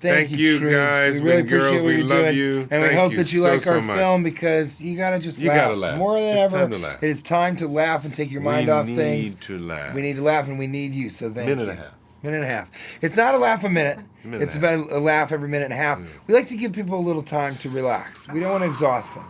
Thank, Thank you, guys. We really appreciate girls, what you're doing, you. and we hope that you so, like our so film because you gotta just You laugh. gotta laugh. More than It's ever, it is time to laugh and take your mind we off need to laugh. We need to laugh, and we need you. So thank Minute you. and a half. Minute and a half. It's not a laugh a minute. minute it's about a laugh every minute and a half. Mm. We like to give people a little time to relax. We don't want to exhaust them.